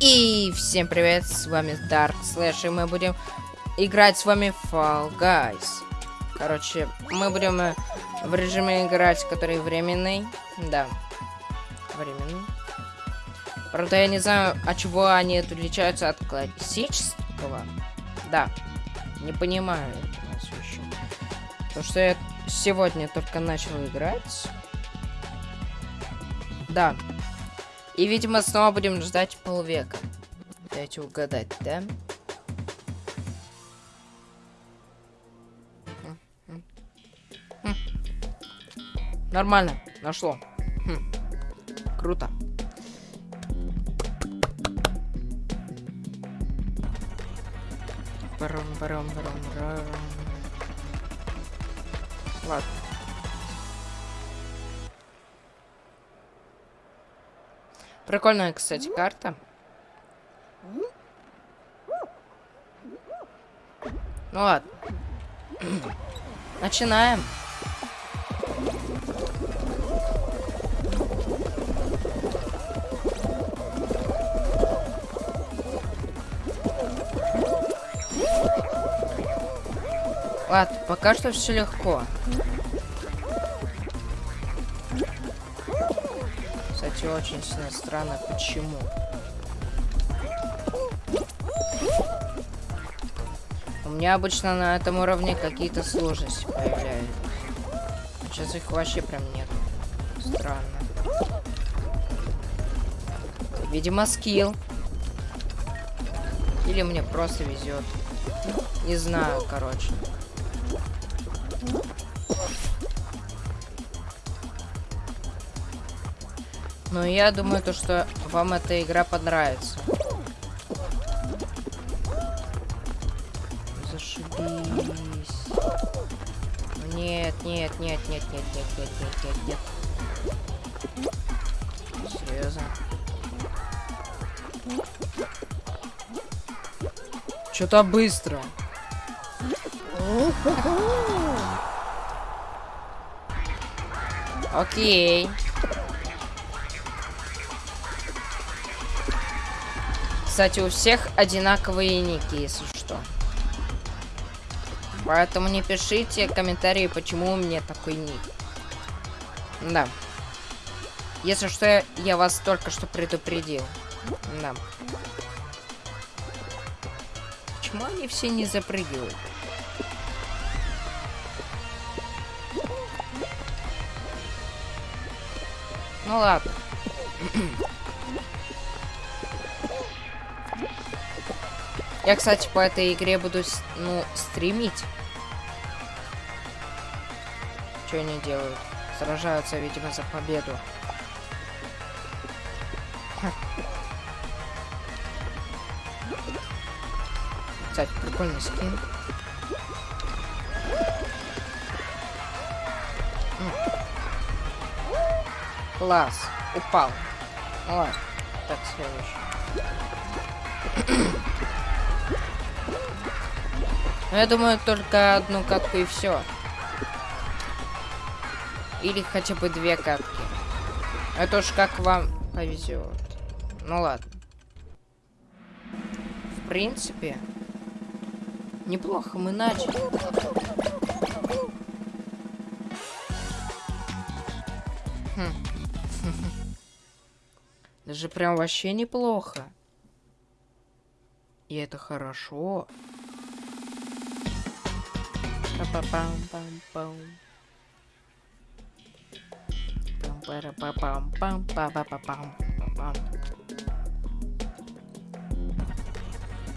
И всем привет, с вами Dark Slash, и мы будем играть с вами Fall Guys. Короче, мы будем э, в режиме играть, который временный. Да, временный. Правда, я не знаю, от чего они отличаются от классического. Да, не понимаю этого еще. Потому что я сегодня только начал играть. Да, и, видимо, снова будем ждать полвека. Дайте угадать, да? Нормально, нашло. Хм. Круто. Барам, барам, барам, барам. Ладно. Прикольная, кстати, карта. Ну ладно. Начинаем. Ладно, пока что все легко. Очень сильно странно. Почему? У меня обычно на этом уровне какие-то сложности появляются. Сейчас их вообще прям нет. Странно. Видимо, скилл. Или мне просто везет. Не знаю, короче. Но я думаю, то, что вам эта игра понравится. Зашибись. Нет, нет, нет, нет, нет, нет, нет, нет, нет, нет. Серьезно. Что-то быстро. Окей. Кстати, у всех одинаковые ники, если что. Поэтому не пишите комментарии, почему у меня такой ник. Да. Если что, я вас только что предупредил. Да. Почему они все не запрыгивают? Ну ладно. Я, кстати, по этой игре буду, ну, стримить. Что они делают? Сражаются, видимо, за победу. Кстати, прикольный скин. Класс. Упал. ладно. Так, следующий. Ну, я думаю, только одну катку и все. Или хотя бы две катки. Это уж как вам повезет. Ну ладно. В принципе, неплохо мы начали. Хм. Даже прям вообще неплохо. И это хорошо.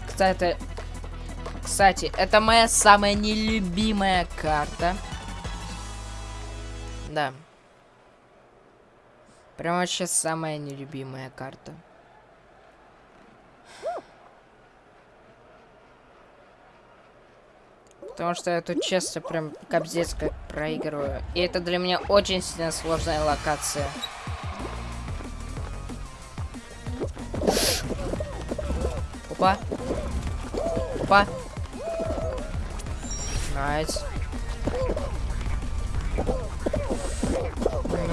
Кстати, кстати, это моя самая нелюбимая карта. Да. Прям вообще самая нелюбимая карта. Потому что я тут честно прям кобзец как проигрываю. И это для меня очень сильно сложная локация. Опа. Опа. Nice.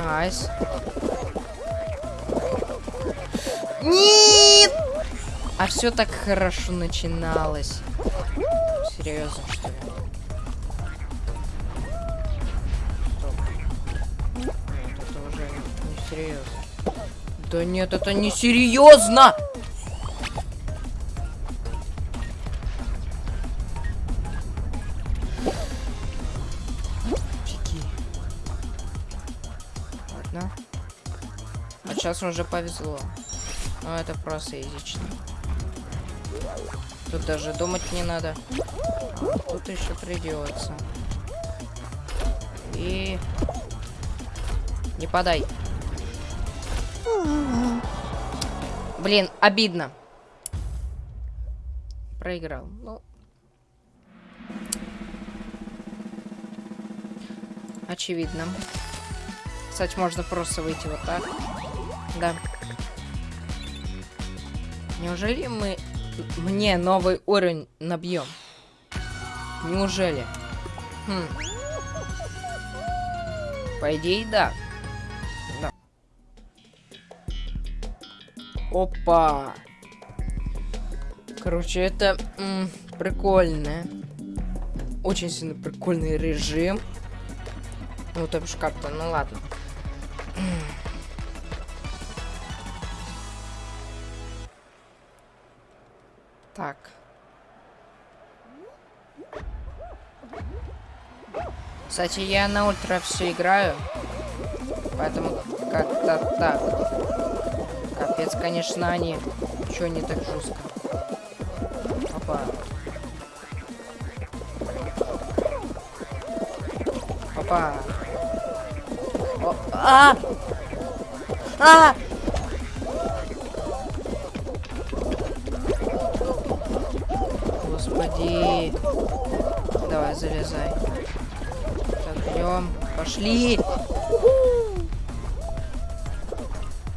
Nice. Нет! А все так хорошо начиналось. Серьезно, что ли? Серьезно. Да нет, это не серьезно! Фиги. Ладно. А сейчас уже повезло. Но это просто изично. Тут даже думать не надо. А тут еще придется. И... Не подай. Блин, обидно. Проиграл. Ну. Очевидно. Кстати, можно просто выйти вот так. Да. Неужели мы мне новый уровень набьем? Неужели? Хм. По идее, да. Опа. Короче, это прикольно. Очень сильно прикольный режим. Ну, то бишь как-то, ну ладно. Так. Кстати, я на ультра все играю. Поэтому как-то так. Капец, конечно, они. Чё не так жестко? Опа. Опа. О а! А! Господи. Давай, залезай. Так, идем. Пошли.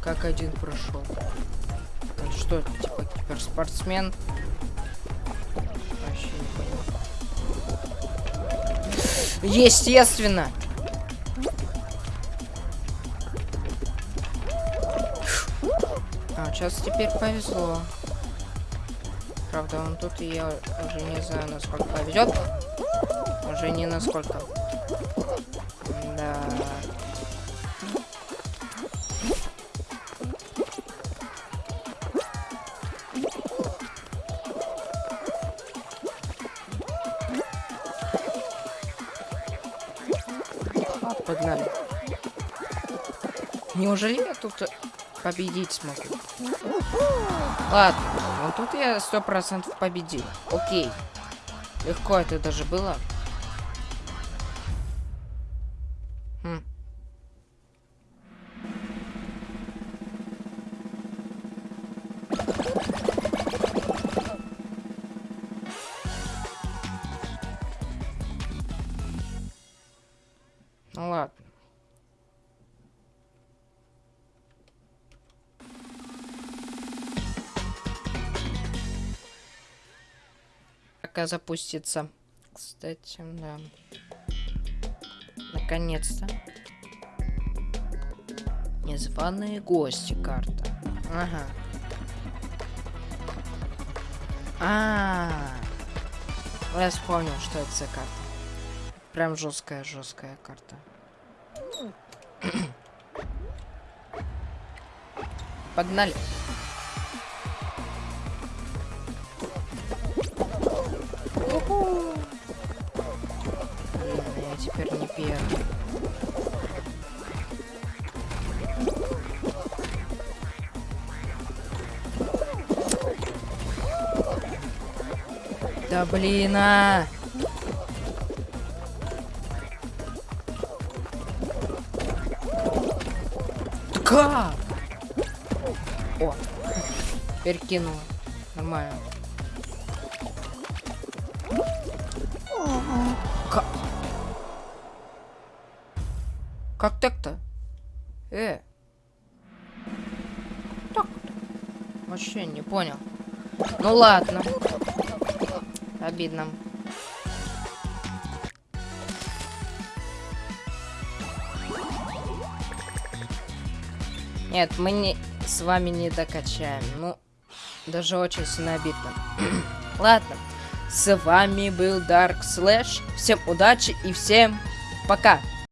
Как один прошел. Он что, типа киберспортсмен? Вообще не понял. Естественно. А, сейчас теперь повезло. Правда, он тут, и я уже не знаю, насколько повезет. Уже не насколько. Да. Неужели я тут победить смогу? Ладно, вот тут я сто процентов победил. Окей. Легко это даже было. Пока запустится. Кстати, да. Наконец-то. Незваные гости карта. Ага. А, -а, -а. я вспомнил, что это за карта. Прям жесткая, жесткая карта. Погнали. Я теперь не первый. Да блин, а! Как? О, перекинула. Нормально. Как? Как так-то? Э. Так. Вообще не понял. Ну ладно. Обидно. Нет, мы не с вами не докачаем. Ну, даже очень сильно обидно. Ладно, с вами был Dark Slash. Всем удачи и всем пока.